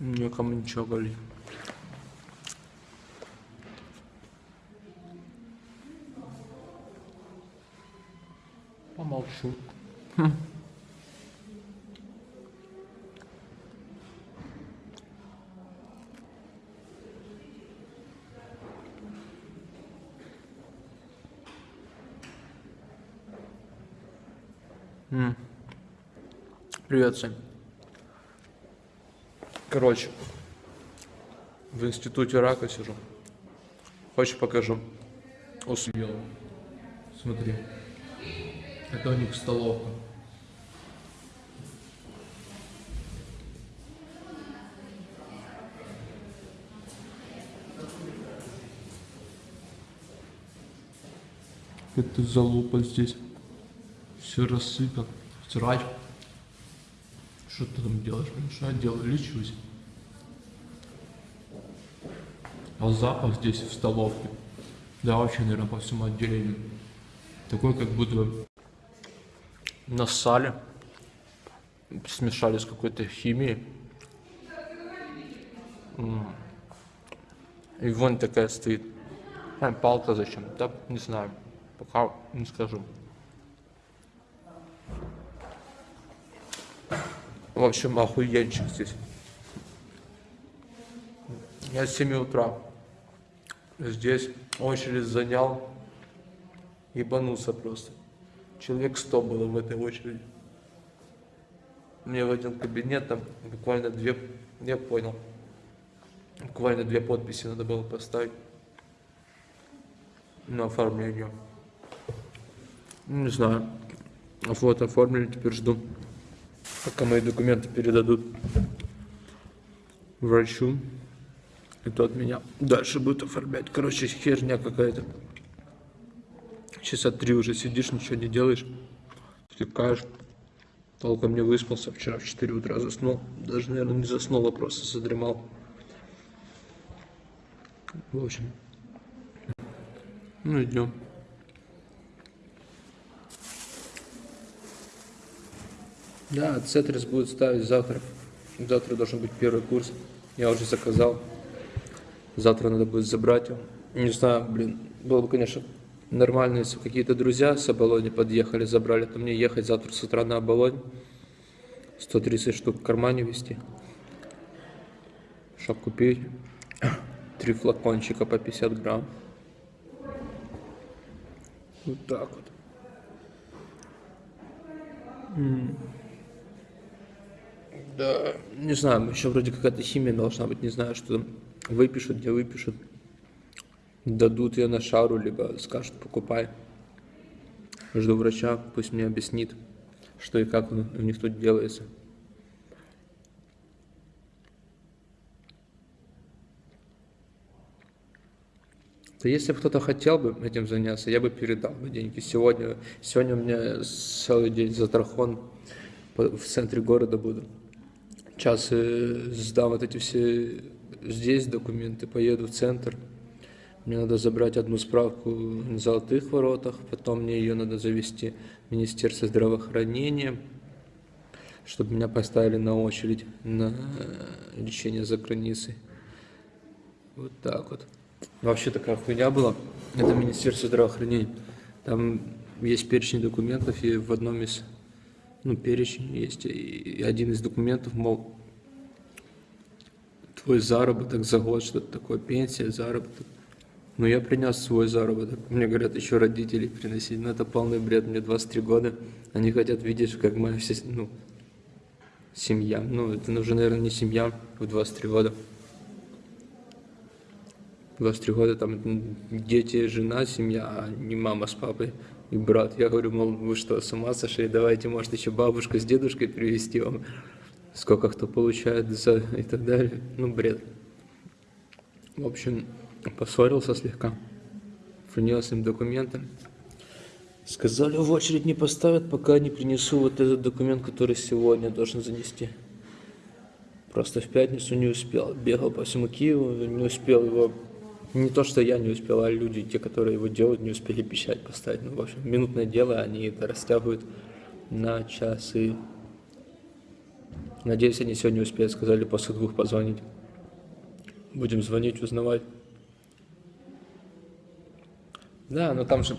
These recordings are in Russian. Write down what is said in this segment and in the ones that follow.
Никому ничего говорить. Помолчу. Хм. Привет, Сань. Короче, в институте рака сижу. Хочешь покажу? Усмел. Смотри. Это у них столовка. Это залупа здесь. Все рассыпал. Срач. Что ты там делаешь? Что я делаю? Лечусь. А запах здесь в столовке. Да вообще, наверное, по всему отделению. Такой, как будто нассали. Смешали с какой-то химией. И вон такая стоит. А, палка зачем? Да, не знаю. Пока не скажу. В общем, охуенчик здесь. Я с 7 утра здесь очередь занял. Ебанулся просто. Человек 100 было в этой очереди. Мне в один кабинет там буквально две, я понял, буквально две подписи надо было поставить на оформление. Не знаю. Вот оформили, теперь жду, пока мои документы передадут врачу. И тот меня дальше будет оформлять. Короче, херня какая-то. Часа три уже сидишь, ничего не делаешь. Втыкаешь. Толком не выспался. Вчера в 4 утра заснул. Даже, наверное, не заснул, а просто задремал. В общем. Ну, идем. Да, Цетрис будет ставить завтра. Завтра должен быть первый курс. Я уже заказал. Завтра надо будет забрать его. Не знаю, блин, было бы, конечно, нормально, если какие-то друзья с Оболони подъехали, забрали, то мне ехать завтра с утра на Оболонь. 130 штук в кармане вести. Чтоб купить три флакончика по 50 грамм. Вот так вот. М. Да, не знаю, еще вроде какая-то химия должна быть, не знаю, что выпишут, где выпишут. Дадут ее на шару, либо скажут, покупай. Жду врача, пусть мне объяснит, что и как у них тут делается. Да если бы кто-то хотел бы этим заняться, я бы передал бы деньги. Сегодня, сегодня у меня целый день затрахон в центре города буду. Сейчас э, сдам вот эти все здесь документы, поеду в центр. Мне надо забрать одну справку на золотых воротах, потом мне ее надо завести в Министерство здравоохранения, чтобы меня поставили на очередь на э, лечение за границей. Вот так вот. Вообще такая хуйня была. Это Министерство здравоохранения. Там есть перечень документов, и в одном из, ну, перечень есть, и один из документов, мол, твой заработок за год, что-то такое, пенсия, заработок. Ну, я принес свой заработок. Мне говорят, еще родителей приносить. Ну, это полный бред. Мне 23 года. Они хотят видеть, как моя вся, ну, семья. Ну, это уже, наверное, не семья в 23 года. 23 года там дети, жена, семья, а не мама с папой и брат. Я говорю, мол, вы что, с ума сошли? Давайте, может, еще бабушку с дедушкой привезти вам. Сколько кто получает за и так далее. Ну, бред. В общем, поссорился слегка. Принес им документы. Сказали, в очередь не поставят, пока не принесу вот этот документ, который сегодня должен занести. Просто в пятницу не успел. Бегал по всему Киеву, не успел его... Не то, что я не успел, а люди, те, которые его делают, не успели печать поставить. Ну, в общем, минутное дело, они это растягивают на часы. Надеюсь, они сегодня успеют, сказали после двух позвонить. Будем звонить, узнавать. Да, но там же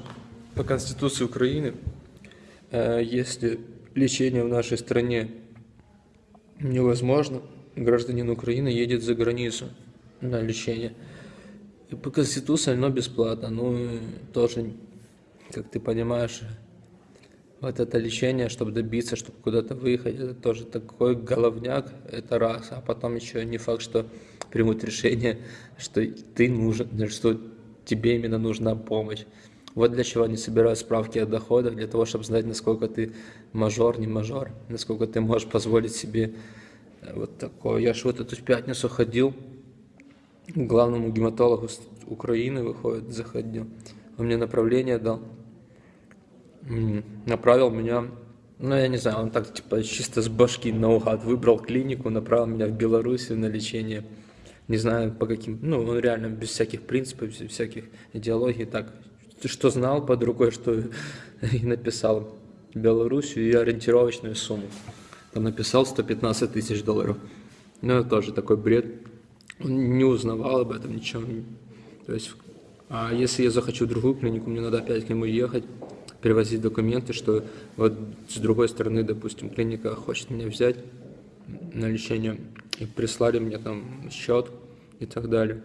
по Конституции Украины, э, если лечение в нашей стране невозможно, гражданин Украины едет за границу на лечение. И по Конституции оно бесплатно. Ну, тоже, как ты понимаешь, вот это лечение, чтобы добиться, чтобы куда-то выехать, это тоже такой головняк, это раз. А потом еще не факт, что примут решение, что ты нужен, что тебе именно нужна помощь. Вот для чего они собирают справки о доходах, для того, чтобы знать, насколько ты мажор, не мажор, насколько ты можешь позволить себе э, вот такое. Я же вот эту пятницу ходил главному гематологу Украины, выходит, заходил. Он мне направление дал направил меня, ну, я не знаю, он так, типа, чисто с башки наугад выбрал клинику, направил меня в Белоруссию на лечение. Не знаю, по каким, ну, он реально без всяких принципов, без всяких идеологий, так, что знал под рукой, что и написал Белоруссию и ориентировочную сумму. Там написал 115 тысяч долларов. Ну, это тоже такой бред. Он не узнавал об этом ничего. То есть, а если я захочу другую клинику, мне надо опять к нему ехать перевозить документы, что вот с другой стороны, допустим, клиника хочет меня взять на лечение, и прислали мне там счет и так далее.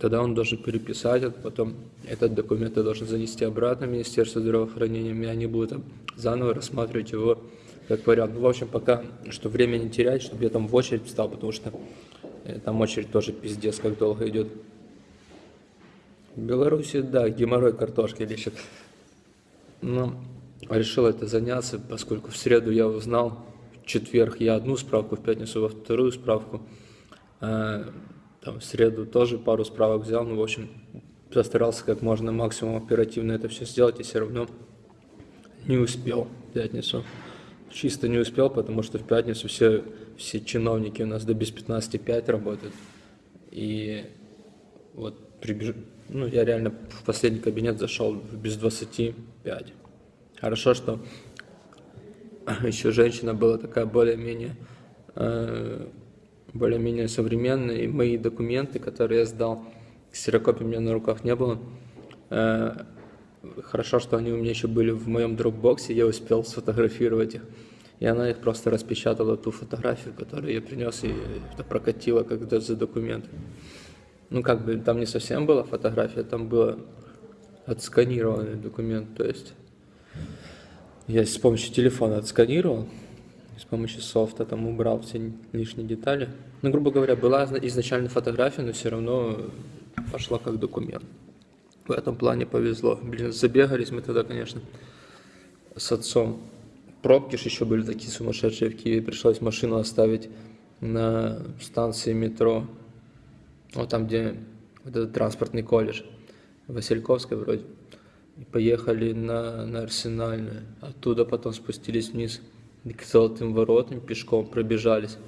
Тогда он должен переписать, а потом этот документ я должен занести обратно в Министерство здравоохранения, и они будут заново рассматривать его как вариант. Ну, в общем, пока, что время не терять, чтобы я там в очередь встал, потому что там очередь тоже пиздец, как долго идет. В Беларуси, да, геморрой картошки лечат. Но решил это заняться, поскольку в среду я узнал, в четверг я одну справку, в пятницу во вторую справку. А, там в среду тоже пару справок взял, ну, в общем, постарался как можно максимум оперативно это все сделать, и все равно не успел в пятницу. Чисто не успел, потому что в пятницу все, все чиновники у нас до без 15.5 работают. И вот прибеж... ну, я реально в последний кабинет зашел без 25. Хорошо, что еще женщина была такая более-менее э, более-менее современная, и мои документы, которые я сдал, ксерокопии у меня на руках не было. Э, хорошо, что они у меня еще были в моем дропбоксе, я успел сфотографировать их. И она их просто распечатала, ту фотографию, которую я принес, и это прокатила когда за документы ну как бы там не совсем была фотография, там было отсканированный документ, то есть я с помощью телефона отсканировал, с помощью софта там убрал все лишние детали. Ну, грубо говоря, была изначально фотография, но все равно пошла как документ. В этом плане повезло. Блин, забегались мы тогда, конечно, с отцом. Пробки же еще были такие сумасшедшие в Киеве. Пришлось машину оставить на станции метро вот там, где вот этот транспортный колледж, Васильковской вроде. И поехали на, на Арсенальную. Оттуда потом спустились вниз к Золотым воротам, пешком пробежались.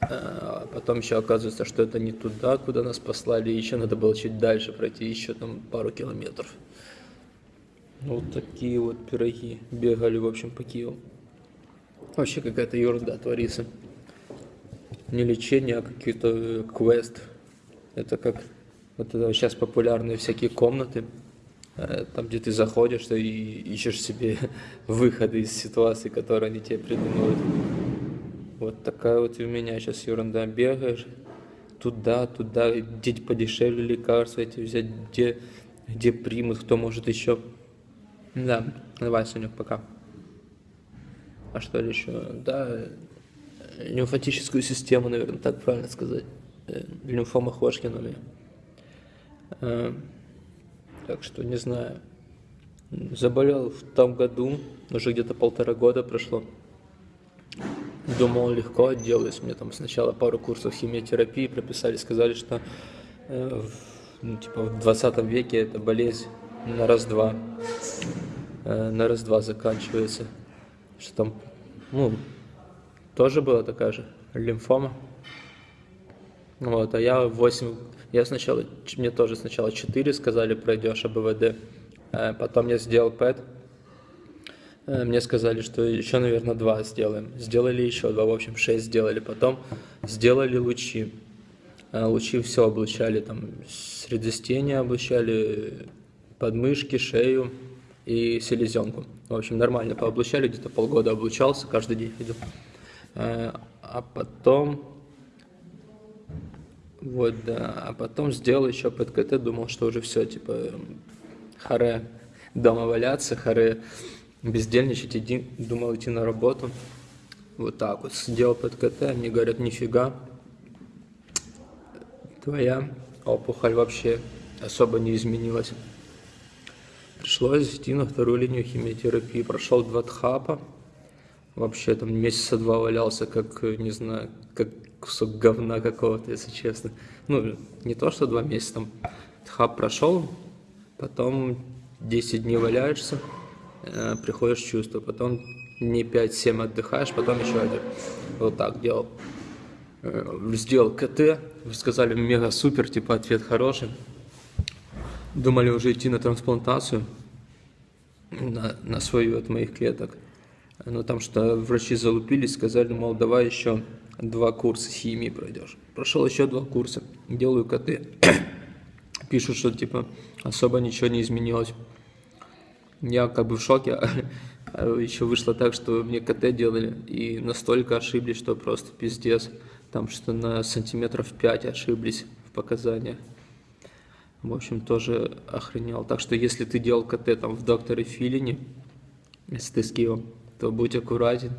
А потом еще оказывается, что это не туда, куда нас послали, еще надо было чуть дальше пройти, еще там пару километров. Ну, вот такие вот пироги бегали, в общем, по Киеву. Вообще какая-то ерунда творится не лечение, а какие-то э, квест. Это как вот это сейчас популярные всякие комнаты, э, там, где ты заходишь и ищешь себе выходы из ситуации, которые они тебе придумывают. Вот такая вот у меня сейчас ерунда. Бегаешь туда, туда, где подешевле лекарства эти взять, где, где примут, кто может еще. Да, давай, Сонюк, пока. А что ли еще? Да, лимфатическую систему, наверное, так правильно сказать. Э, лимфома Ходжкина. Э, так что не знаю. Заболел в том году, уже где-то полтора года прошло. Думал, легко отделаюсь. Мне там сначала пару курсов химиотерапии прописали, сказали, что э, ну, типа в 20 веке эта болезнь на раз-два. Э, на раз-два заканчивается. Что там, ну, тоже была такая же лимфома. Вот, а я 8, я сначала, мне тоже сначала 4 сказали, пройдешь АБВД, а потом я сделал ПЭТ, Э, Мне сказали, что еще, наверное, два сделаем. Сделали еще два, в общем, шесть сделали. Потом сделали лучи. Э, Лучи все облучали, там, средостение облучали, подмышки, шею и селезенку. В общем, нормально пооблучали, где-то полгода облучался, каждый день ходил. Э, А потом, вот, да, а потом сделал еще под КТ, думал, что уже все, типа, харе дома валяться, харе бездельничать, иди, думал идти на работу. Вот так вот, сделал под КТ, они говорят, нифига, твоя опухоль вообще особо не изменилась. Пришлось идти на вторую линию химиотерапии. Прошел два тхапа. Вообще там месяца два валялся, как, не знаю, как кусок говна какого-то, если честно. Ну, не то, что два месяца, там тхап прошел, потом 10 дней валяешься, э, приходишь в чувство, потом дней 5-7 отдыхаешь, потом еще один. Вот так делал. Э, Сделал КТ, сказали мега супер, типа ответ хороший. Думали уже идти на трансплантацию, на, на свою от моих клеток. Но там что врачи залупились, сказали, мол, давай еще два курса химии пройдешь. Прошел еще два курса, делаю КТ. Пишут, что типа особо ничего не изменилось. Я как бы в шоке. Еще вышло так, что мне КТ делали и настолько ошиблись, что просто пиздец. Там что на сантиметров 5 ошиблись в показаниях. В общем, тоже охренел. Так что если ты делал КТ там в докторе Филине, если ты с Киевом, то будь аккуратен.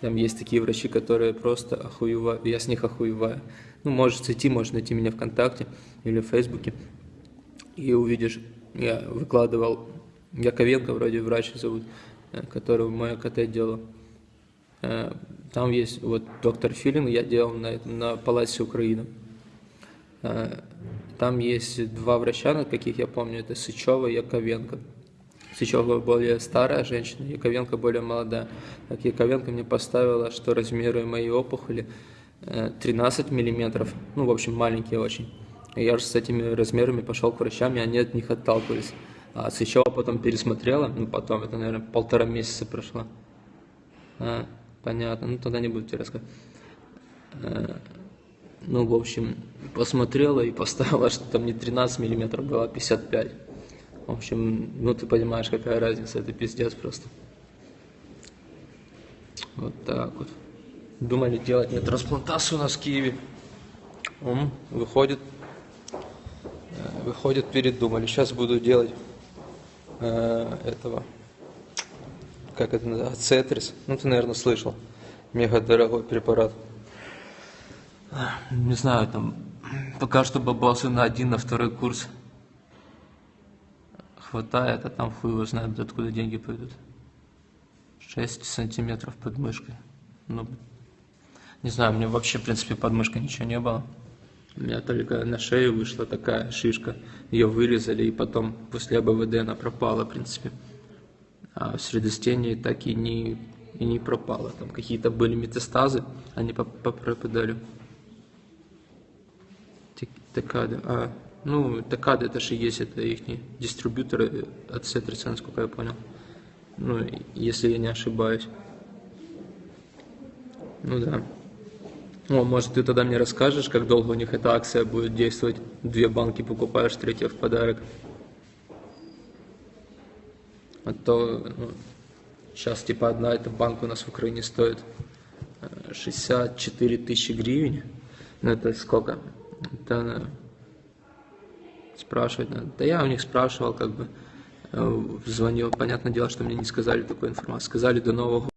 Там есть такие врачи, которые просто охуевают. Я с них охуеваю. Ну, можешь зайти, можешь найти меня ВКонтакте или в Фейсбуке. И увидишь, я выкладывал, Яковенко вроде врач зовут, э, который мое КТ делал. Э, Там есть вот доктор Филин, я делал на, на Паласе Украины. Э, Там есть два врача, на каких я помню, это Сычева и Яковенко. Сычева более старая женщина, Яковенко более молодая. Так Яковенко мне поставила, что размеры моей опухоли э, 13 миллиметров, ну, в общем, маленькие очень. И я же с этими размерами пошел к врачам, и они от них отталкивались. А Сычева потом пересмотрела, ну, потом, это, наверное, полтора месяца прошло. А, понятно, ну, тогда не буду тебе рассказывать. Ну, в общем, посмотрела и поставила, что там не 13 миллиметров было, а 55. В общем, ну ты понимаешь, какая разница, это пиздец просто. Вот так вот. Думали делать мне трансплантацию у нас в Киеве. М, Выходит, э, выходит, передумали. Сейчас буду делать э, этого, как это называется, Цетрис. Ну, ты, наверное, слышал. Мега дорогой препарат. Не знаю, там пока что бабосы на один, на второй курс хватает, а там хуй его знает, откуда деньги пойдут. 6 сантиметров под мышкой. Ну, не знаю, меня вообще, в принципе, под мышкой ничего не было. У меня только на шею вышла такая шишка. Ее вырезали, и потом после АБВД она пропала, в принципе. А в средостении так и не, и не пропала. Там какие-то были метастазы, они поп- попропадали. Такады. А, ну, Такады это же есть, это их дистрибьюторы от Сетриса, насколько я понял. Ну, если я не ошибаюсь. Ну да. О, может, ты тогда мне расскажешь, как долго у них эта акция будет действовать? Две банки покупаешь, третья в подарок. А то сейчас типа одна эта банка у нас в Украине стоит э, 64 тысячи гривен. Ну это сколько? Э, спрашивать надо. Да я у них спрашивал, как бы э, звонил. Понятное дело, что мне не сказали такой информации. Сказали до Нового.